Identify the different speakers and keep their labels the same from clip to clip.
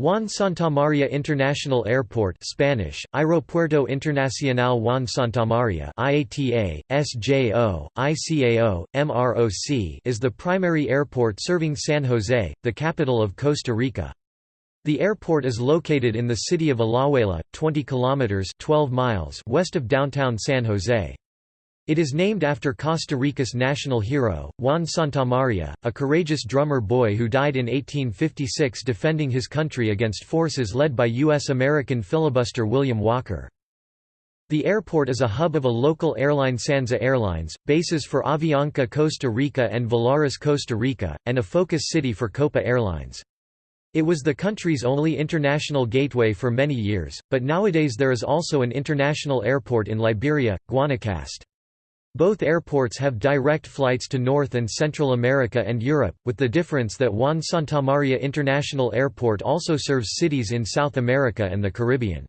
Speaker 1: Juan Santamaria International Airport Spanish, Aeropuerto Internacional Juan Santamaria IATA, SJO, ICAO, MROC is the primary airport serving San Jose, the capital of Costa Rica. The airport is located in the city of Alajuela, 20 kilometers 12 miles west of downtown San Jose. It is named after Costa Rica's national hero, Juan Santamaria, a courageous drummer boy who died in 1856 defending his country against forces led by U.S.-American filibuster William Walker. The airport is a hub of a local airline Sansa Airlines, bases for Avianca Costa Rica and Volaris Costa Rica, and a focus city for Copa Airlines. It was the country's only international gateway for many years, but nowadays there is also an international airport in Liberia, Guanacaste. Both airports have direct flights to North and Central America and Europe, with the difference that Juan Santamaria International Airport also serves cities in South America and the Caribbean.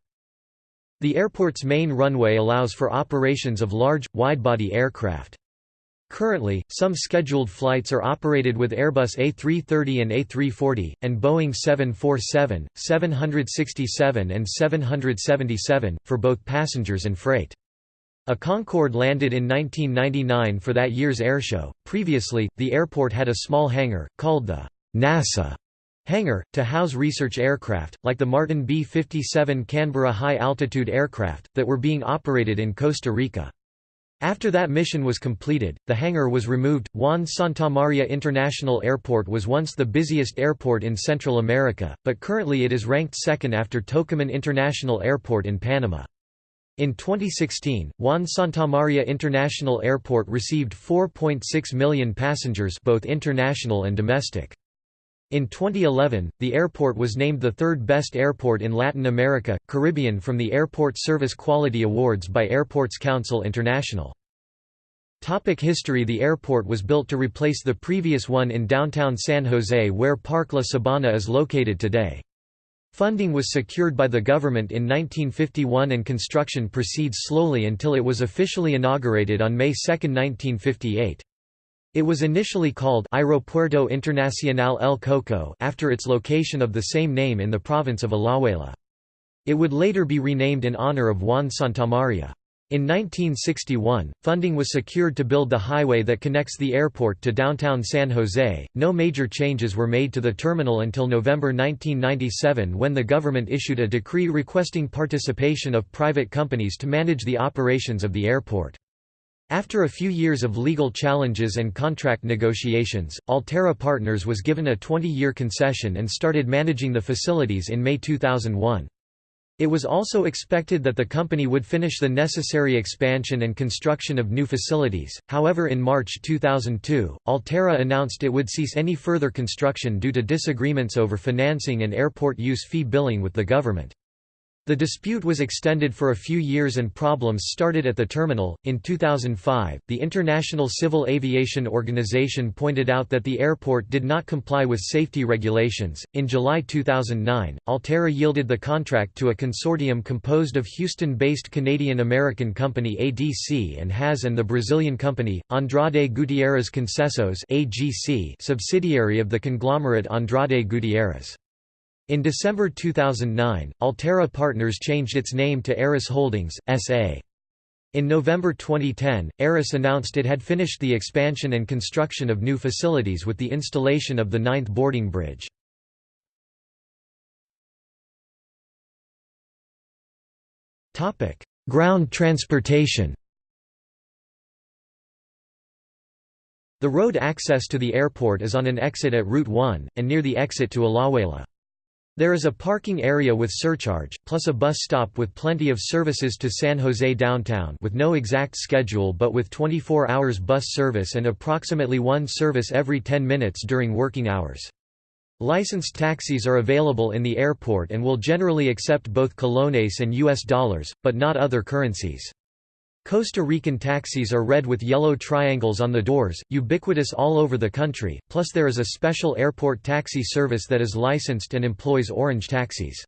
Speaker 1: The airport's main runway allows for operations of large, widebody aircraft. Currently, some scheduled flights are operated with Airbus A330 and A340, and Boeing 747, 767 and 777, for both passengers and freight. A Concorde landed in 1999 for that year's airshow. Previously, the airport had a small hangar, called the NASA hangar, to house research aircraft, like the Martin B-57 Canberra high-altitude aircraft, that were being operated in Costa Rica. After that mission was completed, the hangar was removed. Juan Santamaria International Airport was once the busiest airport in Central America, but currently it is ranked second after Tocumen International Airport in Panama. In 2016, Juan Santamaria International Airport received 4.6 million passengers both international and domestic. In 2011, the airport was named the third best airport in Latin America, Caribbean from the Airport Service Quality Awards by Airports Council International. Topic history The airport was built to replace the previous one in downtown San Jose where Parque La Sabana is located today. Funding was secured by the government in 1951 and construction proceeds slowly until it was officially inaugurated on May 2, 1958. It was initially called Aeropuerto Internacional El Coco after its location of the same name in the province of Alajuela. It would later be renamed in honor of Juan Santamaria. In 1961, funding was secured to build the highway that connects the airport to downtown San Jose. No major changes were made to the terminal until November 1997 when the government issued a decree requesting participation of private companies to manage the operations of the airport. After a few years of legal challenges and contract negotiations, Alterra Partners was given a 20-year concession and started managing the facilities in May 2001. It was also expected that the company would finish the necessary expansion and construction of new facilities, however in March 2002, Alterra announced it would cease any further construction due to disagreements over financing and airport use fee billing with the government. The dispute was extended for a few years and problems started at the terminal. In 2005, the International Civil Aviation Organization pointed out that the airport did not comply with safety regulations. In July 2009, Alterra yielded the contract to a consortium composed of Houston based Canadian American company ADC and HAS and the Brazilian company, Andrade Gutierrez Concessos, subsidiary of the conglomerate Andrade Gutierrez. In December 2009, Alterra Partners changed its name to Aeris Holdings, S.A. In November 2010, Aeris announced it had finished the expansion and construction of new facilities with the installation of the ninth boarding bridge. Ground transportation The road access to the airport is on an exit at Route 1, and near the exit to Alajuela. There is a parking area with surcharge, plus a bus stop with plenty of services to San Jose downtown with no exact schedule but with 24 hours bus service and approximately one service every 10 minutes during working hours. Licensed taxis are available in the airport and will generally accept both colones and US dollars, but not other currencies. Costa Rican taxis are red with yellow triangles on the doors, ubiquitous all over the country, plus there is a special airport taxi service that is licensed and employs orange taxis.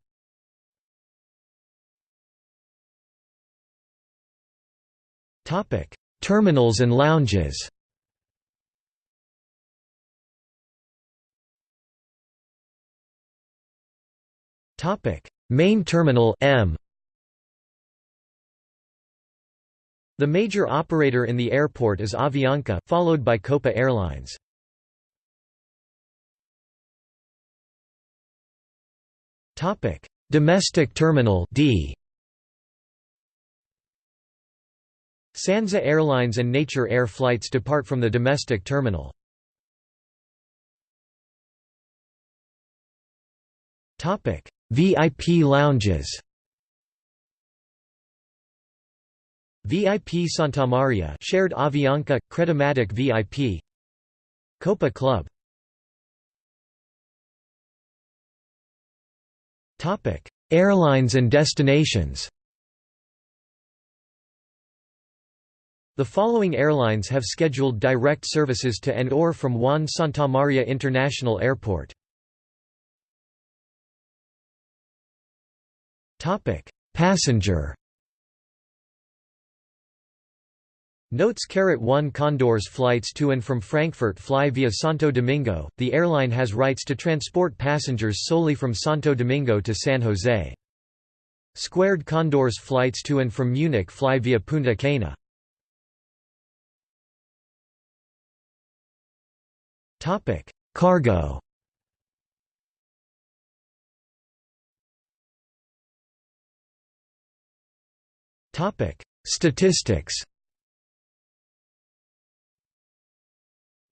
Speaker 1: Terminals and lounges Main terminal M The major operator in the airport is Avianca, followed by Copa Airlines. Topic: Domestic Terminal D. Sansa Airlines and Nature Air flights depart from the domestic terminal. Topic: VIP lounges. VIP Santa Maria shared Avianca, Credomatic VIP Copa Club. Airlines and destinations. The following airlines have scheduled direct services to and or from Juan Santamaria International Airport. Passenger Notes 1 Condors flights to and from Frankfurt fly via Santo Domingo. The airline has rights to transport passengers solely from Santo Domingo to San Jose. Squared Condors flights to and from Munich fly via Punta Cana. Topic: Cargo. Topic: Statistics.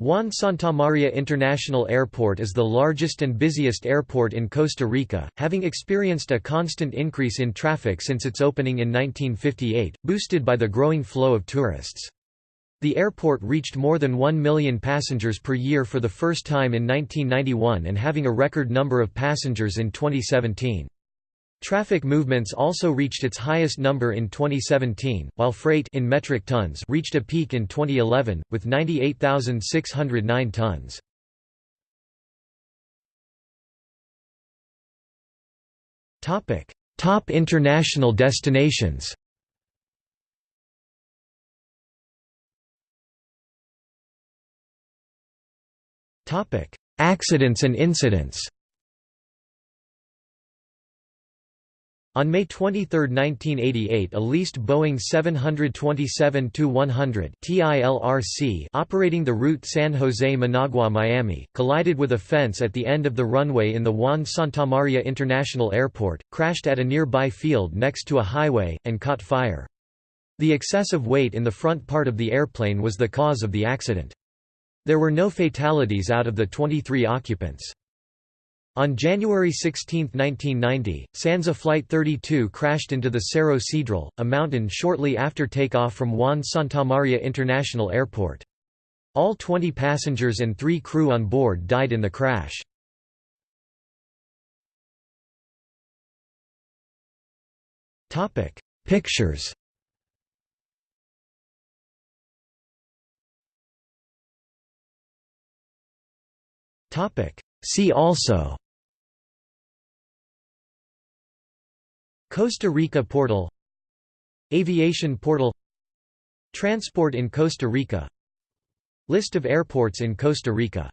Speaker 1: Juan Santamaria International Airport is the largest and busiest airport in Costa Rica, having experienced a constant increase in traffic since its opening in 1958, boosted by the growing flow of tourists. The airport reached more than 1 million passengers per year for the first time in 1991 and having a record number of passengers in 2017. Traffic movements also reached its highest number in 2017, while freight in metric tons reached a peak in 2011 with 98,609 tons. Topic: Top international destinations. Topic: Accidents and incidents. On May 23, 1988 a leased Boeing 727-100 TILRC operating the route San Jose-Managua-Miami, collided with a fence at the end of the runway in the Juan Santamaria International Airport, crashed at a nearby field next to a highway, and caught fire. The excessive weight in the front part of the airplane was the cause of the accident. There were no fatalities out of the 23 occupants. On January 16, 1990, Sansa Flight 32 crashed into the Cerro Cedral, a mountain shortly after takeoff from Juan Santamaria International Airport. All 20 passengers and three crew on board died in the crash. Pictures See also Costa Rica portal Aviation portal Transport in Costa Rica List of airports in Costa Rica